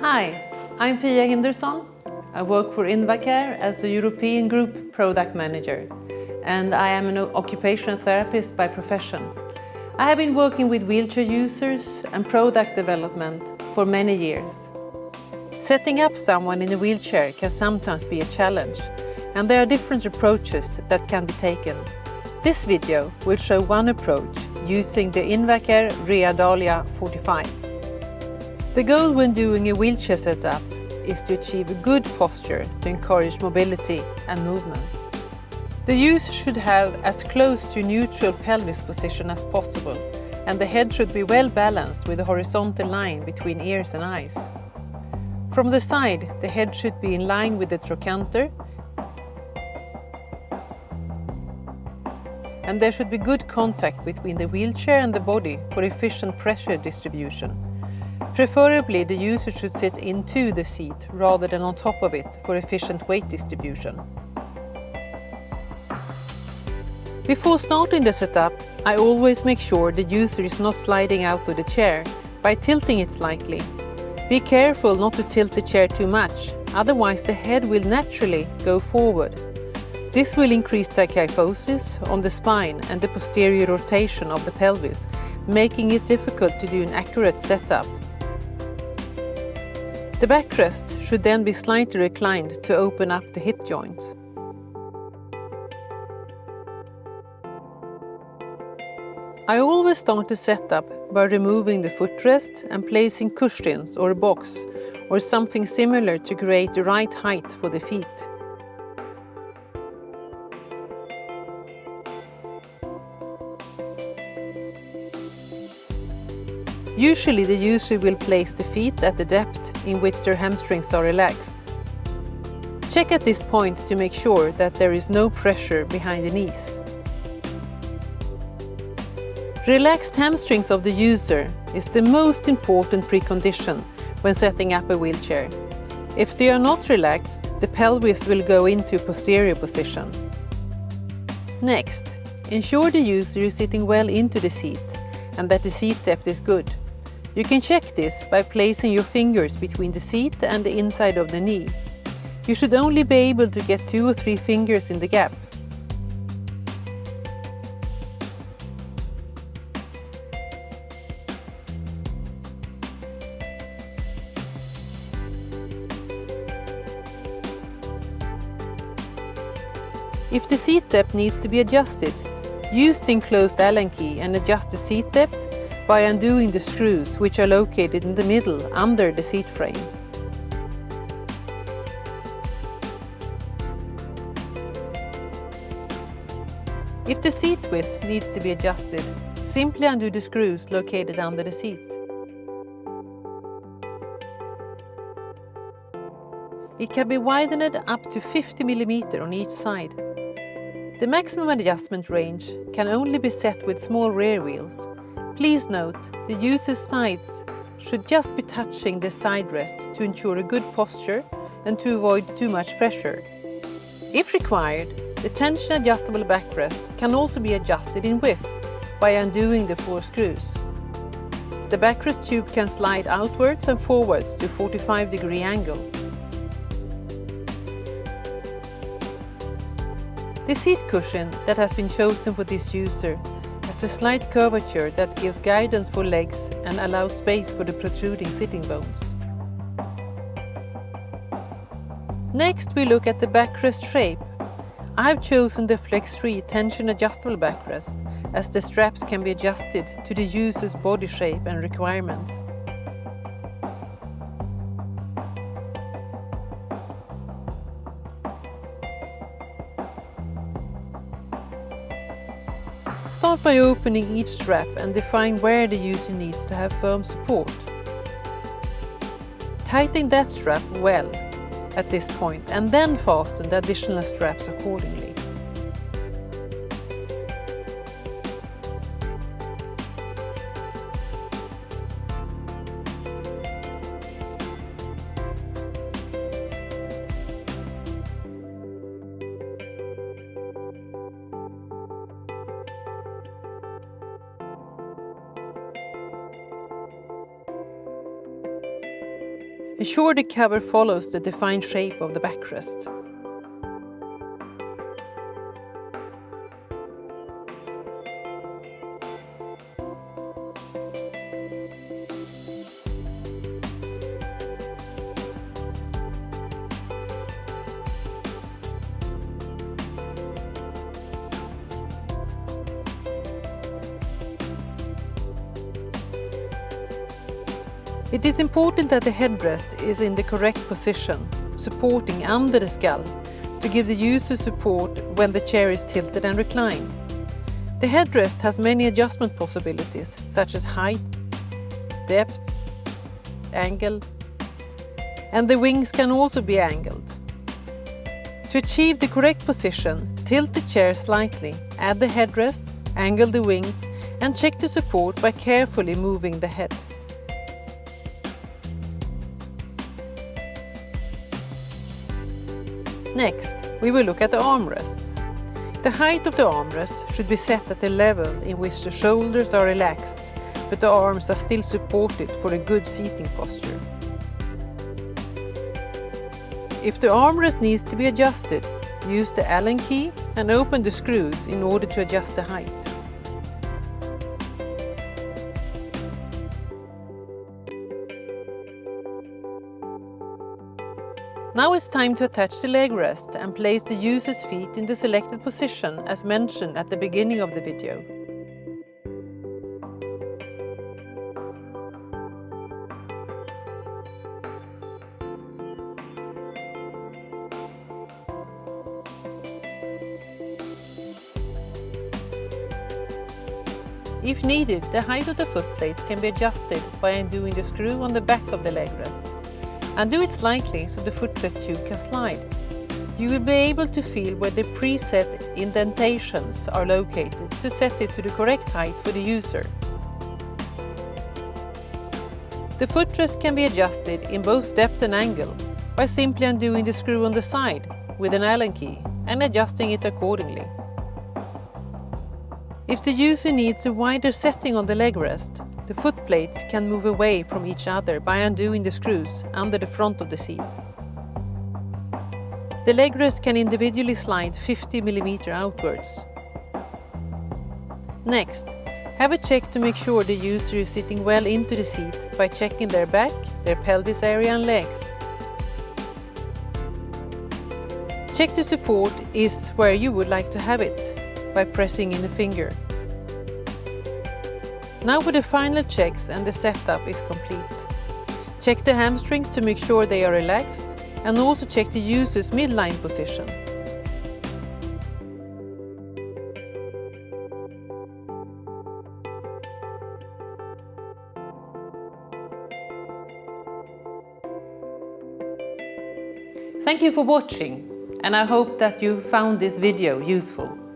Hi, I'm Pia Hindersson. I work for Invacare as the European Group Product Manager and I am an occupational therapist by profession. I have been working with wheelchair users and product development for many years. Setting up someone in a wheelchair can sometimes be a challenge and there are different approaches that can be taken. This video will show one approach using the Invacare Rea Dahlia 45. The goal when doing a wheelchair setup is to achieve a good posture to encourage mobility and movement. The user should have as close to neutral pelvis position as possible and the head should be well balanced with a horizontal line between ears and eyes. From the side, the head should be in line with the trochanter and there should be good contact between the wheelchair and the body for efficient pressure distribution. Preferably, the user should sit into the seat rather than on top of it for efficient weight distribution. Before starting the setup, I always make sure the user is not sliding out of the chair by tilting it slightly. Be careful not to tilt the chair too much, otherwise the head will naturally go forward. This will increase the kyphosis on the spine and the posterior rotation of the pelvis, making it difficult to do an accurate setup. The backrest should then be slightly reclined to open up the hip joint. I always start the setup by removing the footrest and placing cushions or a box or something similar to create the right height for the feet. Usually the user will place the feet at the depth in which their hamstrings are relaxed. Check at this point to make sure that there is no pressure behind the knees. Relaxed hamstrings of the user is the most important precondition when setting up a wheelchair. If they are not relaxed, the pelvis will go into posterior position. Next, ensure the user is sitting well into the seat and that the seat depth is good. You can check this by placing your fingers between the seat and the inside of the knee. You should only be able to get two or three fingers in the gap. If the seat depth needs to be adjusted, use the enclosed Allen key and adjust the seat depth by undoing the screws which are located in the middle under the seat frame. If the seat width needs to be adjusted, simply undo the screws located under the seat. It can be widened up to 50 mm on each side. The maximum adjustment range can only be set with small rear wheels. Please note, the user's sides should just be touching the side rest to ensure a good posture and to avoid too much pressure. If required, the tension adjustable backrest can also be adjusted in width by undoing the four screws. The backrest tube can slide outwards and forwards to 45 degree angle. The seat cushion that has been chosen for this user has a slight curvature that gives guidance for legs and allows space for the protruding sitting bones. Next we look at the backrest shape. I've chosen the flex-free tension adjustable backrest as the straps can be adjusted to the user's body shape and requirements. Start by opening each strap and define where the user needs to have firm support. Tighten that strap well at this point and then fasten the additional straps accordingly. Ensure the cover follows the defined shape of the backrest. It is important that the headrest is in the correct position, supporting under the skull, to give the user support when the chair is tilted and reclined. The headrest has many adjustment possibilities, such as height, depth, angle, and the wings can also be angled. To achieve the correct position, tilt the chair slightly, add the headrest, angle the wings, and check the support by carefully moving the head. Next, we will look at the armrests. The height of the armrest should be set at a level in which the shoulders are relaxed, but the arms are still supported for a good seating posture. If the armrest needs to be adjusted, use the Allen key and open the screws in order to adjust the height. Now it's time to attach the leg rest and place the user's feet in the selected position as mentioned at the beginning of the video. If needed, the height of the foot plates can be adjusted by undoing the screw on the back of the leg rest. Undo it slightly so the footrest tube can slide. You will be able to feel where the preset indentations are located to set it to the correct height for the user. The footrest can be adjusted in both depth and angle by simply undoing the screw on the side with an Allen key and adjusting it accordingly. If the user needs a wider setting on the leg rest, the foot plates can move away from each other by undoing the screws under the front of the seat. The leg rest can individually slide 50 mm outwards. Next, have a check to make sure the user is sitting well into the seat by checking their back, their pelvis area and legs. Check the support is where you would like to have it by pressing in a finger. Now for the final checks and the setup is complete. Check the hamstrings to make sure they are relaxed and also check the user's midline position. Thank you for watching and I hope that you found this video useful.